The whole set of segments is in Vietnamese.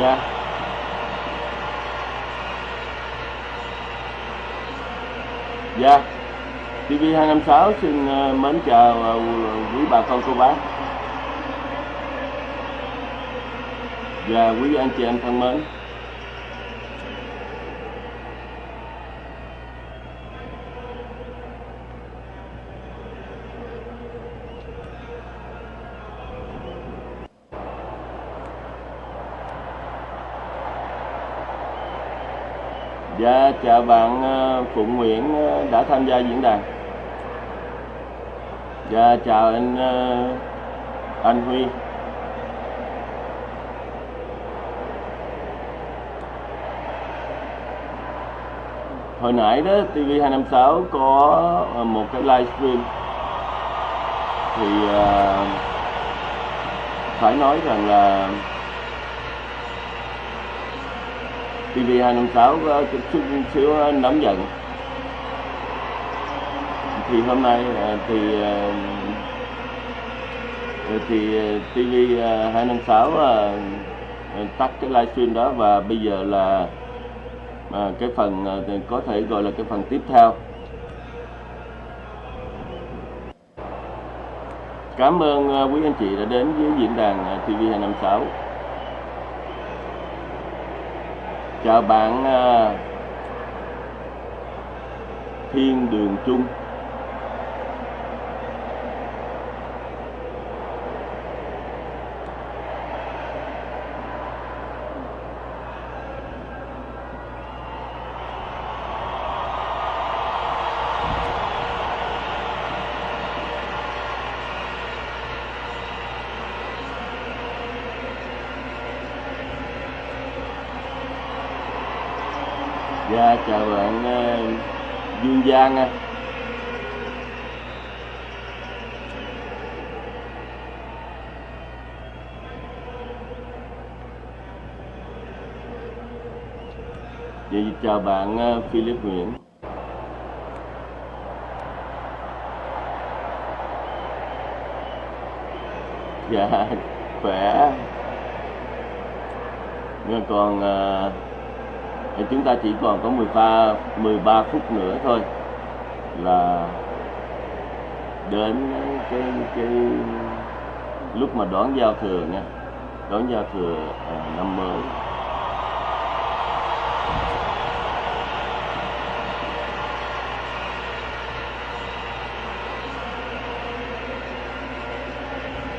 Dạ. Dạ TV256 xin ờ, mến chào ờ, quý bà con, cô bác. Và quý anh chị em thân mến. Dạ chào bạn ờ, Phụng Nguyễn ờ, đã tham gia diễn đàn. Dạ chào anh ờ, anh Huy. Hồi nãy đó TV256 có một cái livestream Thì phải nói rằng là TV256 có chút chút xíu ờ, nóng giận thì hôm nay ờ, thì ờ, thì TV256 tắt cái livestream đó và bây giờ là cái phần có thể gọi là cái phần tiếp theo. Cảm ơn quý anh chị đã đến với diễn đàn TV256 chào bạn à, Thiên Đường Chung. Dạ chào bạn uh, Dương Giang à. nha, Dạ chào bạn uh, Philip Nguyễn. Dạ khỏe. Nhưng còn uh, thì chúng ta chỉ còn có 13 13 phút nữa thôi là đến cái cái lúc mà đón giao thừa nha. Đón giao thừa à, năm mới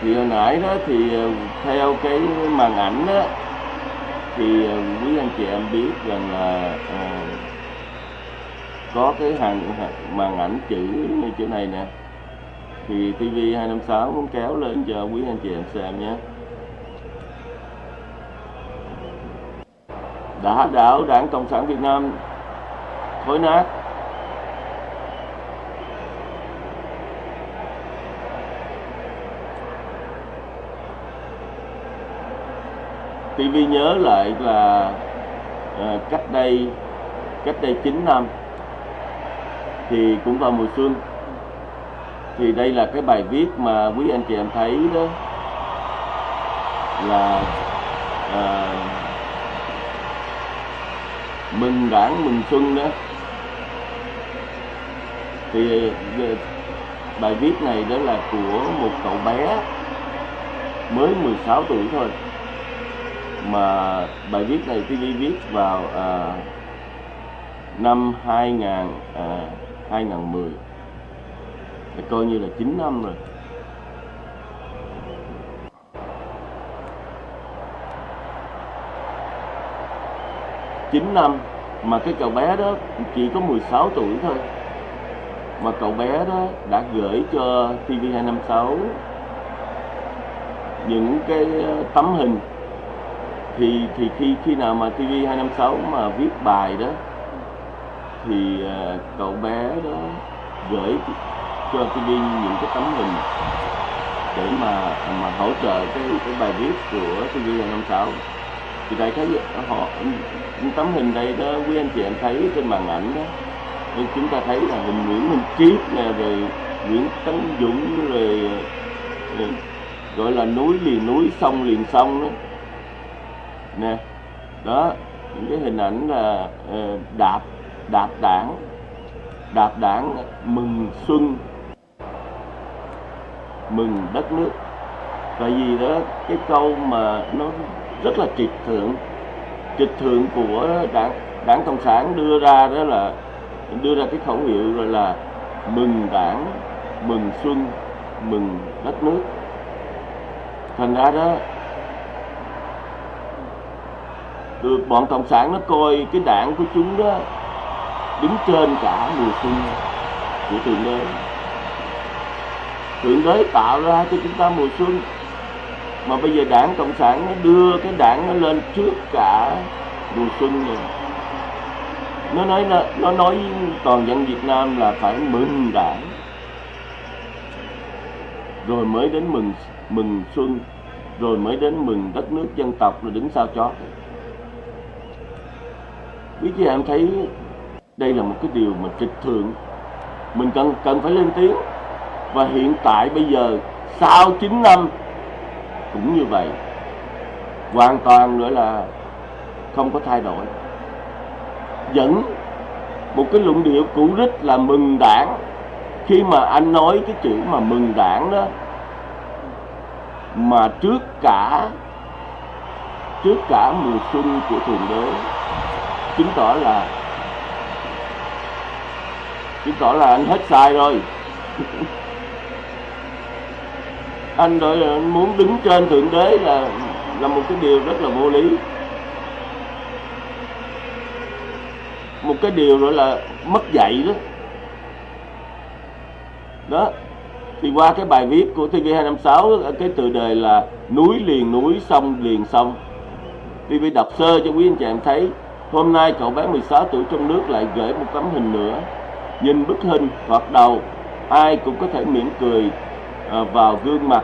thì hồi nãy đó thì à, theo cái màn ảnh đó thì quý ờ, anh chị em biết rằng là à, có cái hàng màn ảnh chữ như chữ này nè thì TV 256 muốn kéo lên cho quý anh chị em xem nhé. Đã đảo đảng cộng sản việt nam thối nát. TV nhớ lại là à, cách đây cách đây 9 năm thì cũng vào mùa xuân. Thì đây là cái bài viết mà quý anh chị em thấy đó là à, mừng đảng mừng xuân đó. Thì ờ, bài viết này đó là của một cậu bé mới 16 tuổi thôi mà bài viết này TV viết vào à, năm 2000 à, 2010 thì coi như là 9 năm rồi. Chín năm mà cái cậu bé đó chỉ có 16 tuổi thôi. Mà cậu bé đó đã gửi cho TV256 những cái ờ, tấm hình thì thì khi khi nào mà TV256 mà viết bài đó thì uh, cậu bé đó gửi cho TV những cái tấm hình để mà mà hỗ trợ cái cái bài viết của TV256 thì đại thấy họ những tấm hình đây đó quý anh chị em thấy trên màn ảnh đó nên chúng ta thấy là hình Nguyễn Minh Triết nè rồi Nguyễn Tấn Dũng rồi, rồi gọi là núi liền núi sông liền sông đó nè. Đó, những cái hình ảnh là ờ, đạp đạp đảng đạp đảng mừng xuân, mừng đất nước. Tại vì đó, cái câu mà nó rất là trịch thượng trịch thượng của đảng đảng cộng sản đưa ra đó là, đưa ra cái khẩu hiệu rồi là mừng đảng, mừng xuân, mừng đất nước. Thành ra đó được bọn cộng sản nó coi cái đảng của chúng đó đứng trên cả mùa xuân, của thượng đế thượng đế tạo ra cho chúng ta mùa xuân, mà bây giờ đảng cộng sản nó đưa cái đảng nó lên trước cả mùa xuân rồi. Nó nói là, nó nói toàn dân Việt Nam là phải mừng đảng. Rồi mới đến mừng mừng xuân, rồi mới đến mừng đất nước dân tộc rồi đứng sau chót quý chị em thấy đây là một cái điều mà trịch thượng. Mình cần cần phải lên tiếng. Và hiện tại bây giờ, sau 9 năm, cũng như vậy, hoàn toàn nữa là không có thay đổi. Vẫn một cái luận điệu cũ rích là mừng đảng. Khi mà anh nói cái chữ mà mừng đảng đó, mà trước cả trước cả mùa xuân của thượng đế chứng tỏ là, chứng tỏ là anh hết sai rồi. Anh đợi anh muốn đứng trên thượng đế là là một cái điều rất là vô lý. Một cái điều gọi là mất dạy đó. Đó, thì qua cái bài viết của TV256 cái từ đề là núi liền núi sông liền sông. TV đọc sơ cho quý anh chị em thấy hôm nay cậu bé 16 tuổi trong nước lại gửi một tấm hình nữa. Nhìn bức hình thoạt đầu ai cũng có thể mỉm cười à, vào gương mặt.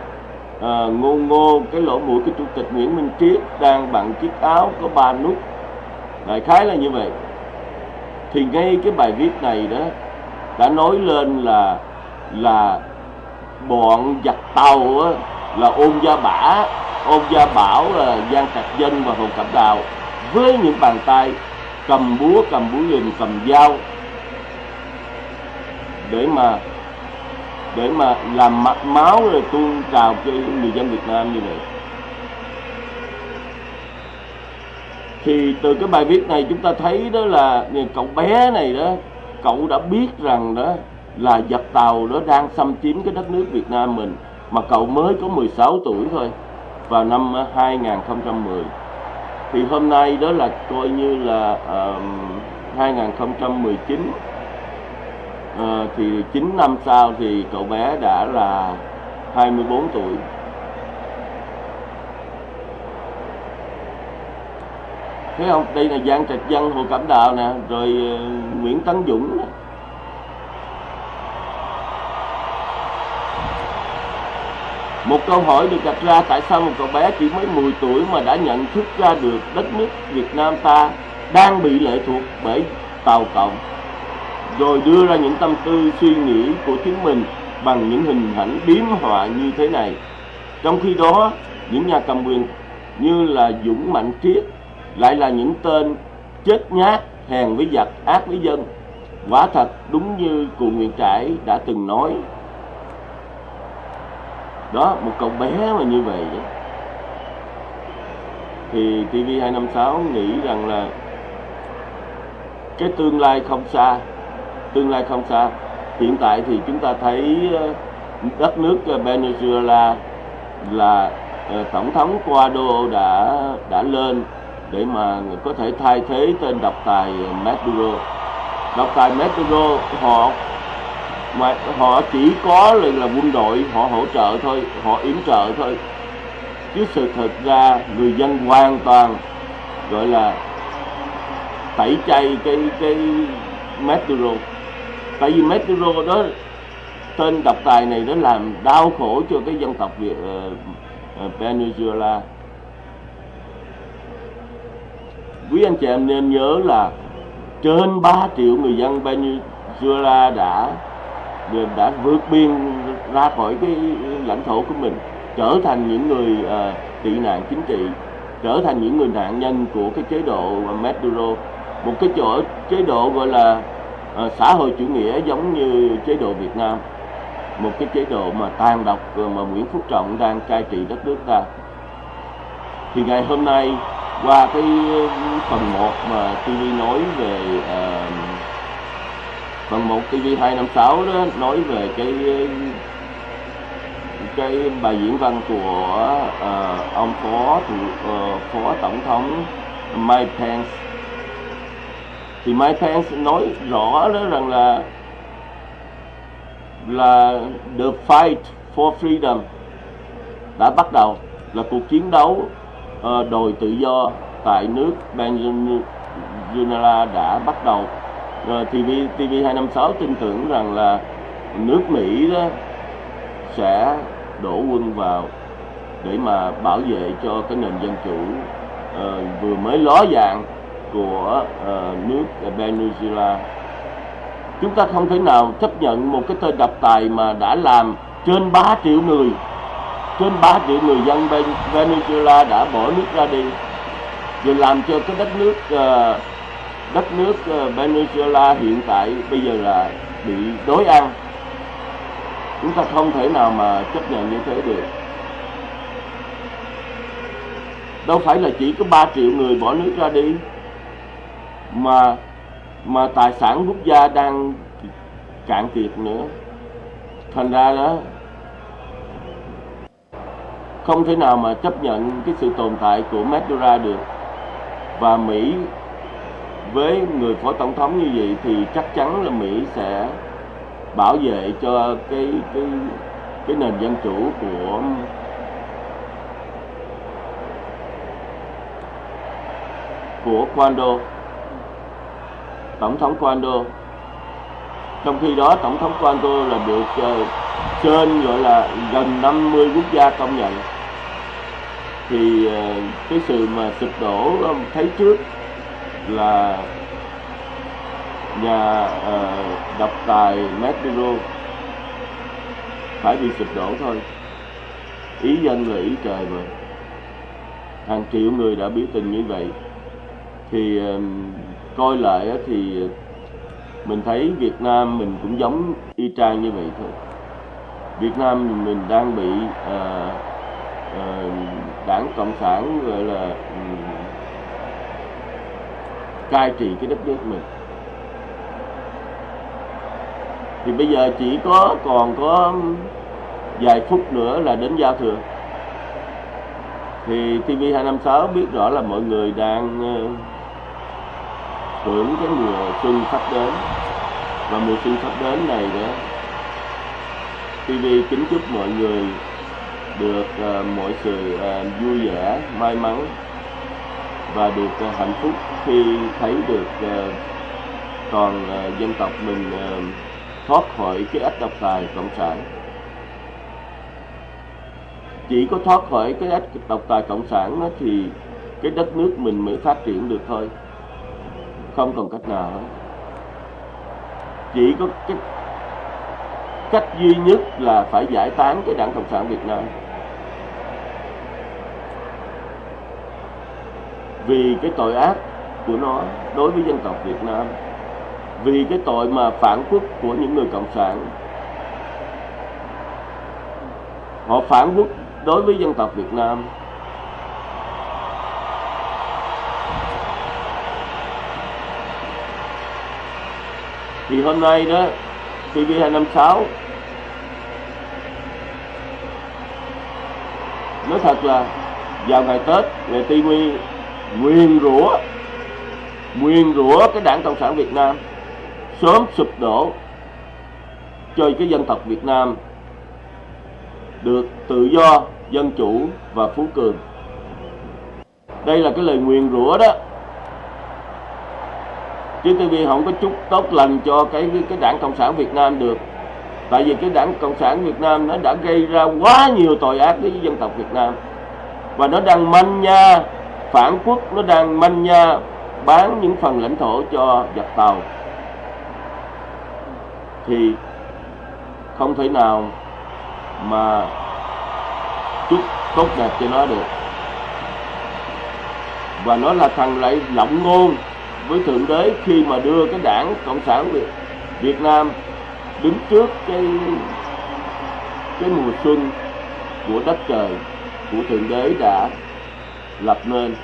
À, ngô ngô cái lỗ mũi của chủ tịch Nguyễn Minh Triết đang bằng chiếc áo có ba nút. Đại khái là như vậy. Thì ngay cái bài viết này đó đã nói lên là là bọn giặc tàu á, là ôn gia bả. Ôn gia bảo là giang trạch dân và hồ cẩm đào với những bàn tay, cầm búa cầm búa liềm cầm dao, để mà để mà làm mặt máu rồi tuôn trào cho người dân Việt Nam như vậy. Thì từ cái bài viết này chúng ta thấy đó là cậu bé này đó, cậu đã biết rằng đó là giặc tàu đó đang xâm chiếm cái đất nước Việt Nam mình, mà cậu mới có 16 tuổi thôi, vào năm 2010 thì hôm nay đó là coi như là uh, 2019 uh, thì 9 năm sau thì cậu bé đã là 24 tuổi. Thấy không? Đây là Giang Trạch Dân Hồ Cẩm Đào nè rồi uh, Nguyễn Tấn Dũng nè. Một câu hỏi được đặt ra tại sao một cậu bé chỉ mới 10 tuổi mà đã nhận thức ra được đất nước Việt Nam ta đang bị lệ thuộc bởi Tàu Cộng rồi đưa ra những tâm tư suy nghĩ của chính mình bằng những hình ảnh biếm họa như thế này. Trong khi đó, những nhà cầm quyền như là Dũng Mạnh Triết lại là những tên chết nhát, hèn với giặc, ác với dân. Quả thật đúng như cụ Nguyễn Trãi đã từng nói đó, một cậu bé mà như vậy đó. thì TV256 nghĩ rằng là cái tương lai không xa, tương lai không xa hiện tại thì chúng ta thấy ờ, đất nước ờ, Venezuela là ờ, tổng thống Guaido đã đã lên để mà có thể thay thế tên độc tài Maduro độc tài Maduro, họ mà họ chỉ có là, là quân đội họ hỗ trợ thôi họ yểm trợ thôi. Chứ sự thật ra người dân hoàn toàn gọi là tẩy chay cái cái Maduro. Tại vì Maduro đó tên độc tài này nó làm đau khổ cho cái dân tộc Việt uh, uh, Venezuela. Quý anh chị em nên nhớ là trên 3 triệu người dân Venezuela đã đã vượt biên ra khỏi cái lãnh thổ của mình trở thành những người uh, tị nạn chính trị trở thành những người nạn nhân của cái chế độ ờ, Maduro. Một cái chỗ chế độ gọi là uh, xã hội chủ nghĩa giống như chế độ Việt Nam. Một cái chế độ mà tàn độc mà Nguyễn Phú Trọng đang cai trị đất nước ta. Thì ngày hôm nay qua cái phần 1 mà TV nói về uh, phần một TV 256 đó nói về cái cái bài diễn văn của uh, ông phó thủ uh, phó tổng thống Mike Pence. Thì Mike Pence nói rõ đó rằng là là the fight for freedom đã bắt đầu là cuộc chiến đấu ờ, uh, đòi tự do tại nước Venezuela đã bắt đầu rồi TV TV 256 tin tưởng rằng là nước Mỹ đó sẽ đổ quân vào để mà bảo vệ cho cái nền dân chủ uh, vừa mới ló dạng của uh, nước Venezuela. Chúng ta không thể nào chấp nhận một cái tên độc tài mà đã làm trên 3 triệu người trên 3 triệu người dân Venezuela đã bỏ nước ra đi rồi làm cho cái đất nước uh, đất nước ờ, Venezuela hiện tại bây giờ là bị đối ăn chúng ta không thể nào mà chấp nhận như thế được. Đâu phải là chỉ có 3 triệu người bỏ nước ra đi, mà mà tài sản quốc gia đang cạn kiệt nữa. Thành ra đó, không thể nào mà chấp nhận cái sự tồn tại của Maduro được. Và Mỹ với người phó tổng thống như vậy thì chắc chắn là Mỹ sẽ bảo vệ cho cái cái cái nền dân chủ của của Quando tổng thống Quando trong khi đó tổng thống Quando là được uh, trên gọi là gần 50 quốc gia công nhận. Thì uh, cái sự mà sụp đổ um, thấy trước là nhà uh, độc tài Maduro phải bị sụp đổ thôi. Ý dân là ý trời mà. Hàng triệu người đã biểu tình như vậy. Thì uh, coi lại thì mình thấy Việt Nam mình cũng giống y chang như vậy thôi. Việt Nam mình đang bị uh, uh, đảng cộng sản gọi là um, cai trị cái đất nước mình. Thì bây giờ chỉ có còn có vài phút nữa là đến giao thừa. Thì TV256 biết rõ là mọi người đang ờ, hưởng cái mùa xuân sắp đến. Và mùa xuân sắp đến này đó TV kính chúc mọi người được uh, mọi sự uh, vui vẻ may mắn và được uh, hạnh phúc khi thấy được uh, toàn uh, dân tộc mình uh, thoát khỏi cái ách độc tài cộng sản. Chỉ có thoát khỏi cái ách độc tài cộng sản đó thì cái đất nước mình mới phát triển được thôi. Không còn cách nào hết. Chỉ có cái cách duy nhất là phải giải tán cái đảng cộng sản việt nam. Vì cái tội ác của nó đối với dân tộc việt nam, vì cái tội mà phản quốc của những người cộng sản. Họ phản quốc đối với dân tộc việt nam. Thì hôm nay đó TV256 nói thật là vào ngày Tết, ngày TV nguyên rủa. Nguyên rủa cái đảng Cộng sản Việt Nam. Sớm sụp đổ. Cho cái dân tộc Việt Nam được tự do, dân chủ và phú cường. Đây là cái lời nguyền rủa đó. Chứ TV không có chút tốt lành cho cái cái đảng cộng sản Việt Nam được. Tại vì cái đảng cộng sản Việt Nam nó đã gây ra quá nhiều tội ác với dân tộc Việt Nam. Và nó đang manh nha phản quốc nó đang manh nha bán những phần lãnh thổ cho giặc tàu. Thì không thể nào mà chúc tốt đẹp cho nó được. Và nó là thằng lại lộng ngôn với thượng đế khi mà đưa cái đảng cộng sản Việt, Việt Nam đứng trước cái cái mùa xuân của đất trời của thượng đế đã lập nên.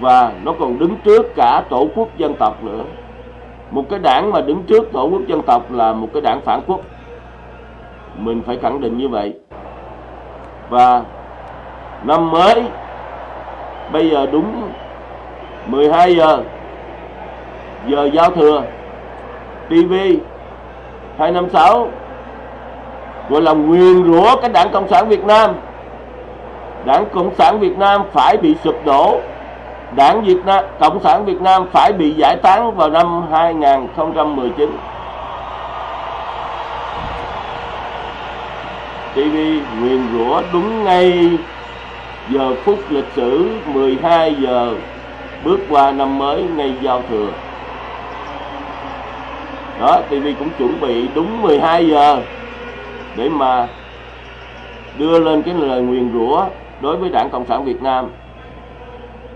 Và nó còn đứng trước cả tổ quốc dân tộc nữa. Một cái đảng mà đứng trước tổ quốc dân tộc là một cái đảng phản quốc. Mình phải khẳng định như vậy. Và năm mới, bây giờ đúng 12 giờ giờ giao thừa TV 256 gọi là nguyền rủa cái đảng Cộng sản Việt Nam đảng Cộng sản Việt Nam phải bị sụp đổ. Đảng Việt Nam Cộng sản Việt Nam phải bị giải tán vào năm 2019 TV nguyền rủa đúng ngay giờ phút lịch sử 12 giờ bước qua năm mới ngay giao thừa. Đó TV cũng chuẩn bị đúng 12 giờ để mà đưa lên cái lời nguyền rủa đối với đảng Cộng sản Việt Nam.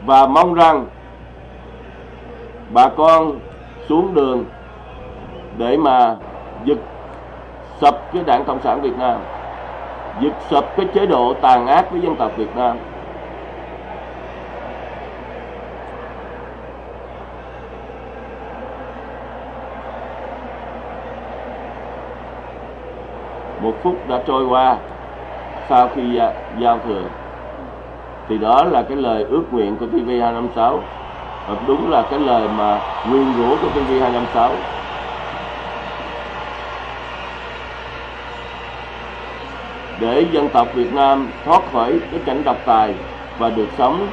Và mong rằng bà con xuống đường để mà giật sập cái đảng Cộng sản Việt Nam, giật sập cái chế độ tàn ác với dân tộc Việt Nam. Một phút đã trôi qua sau khi à, giao thừa thì đó là cái lời ước nguyện của TV256 và đúng là cái lời mà nguyên rủa của TV256 để dân tộc Việt Nam thoát khỏi cái cảnh độc tài và được sống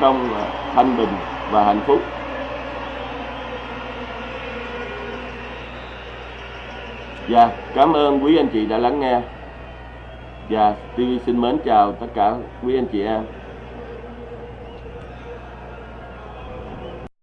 trong à, thanh bình và hạnh phúc Dạ, cảm ơn quý anh chị đã lắng nghe. Dạ, TV xin mến chào tất cả quý anh chị em.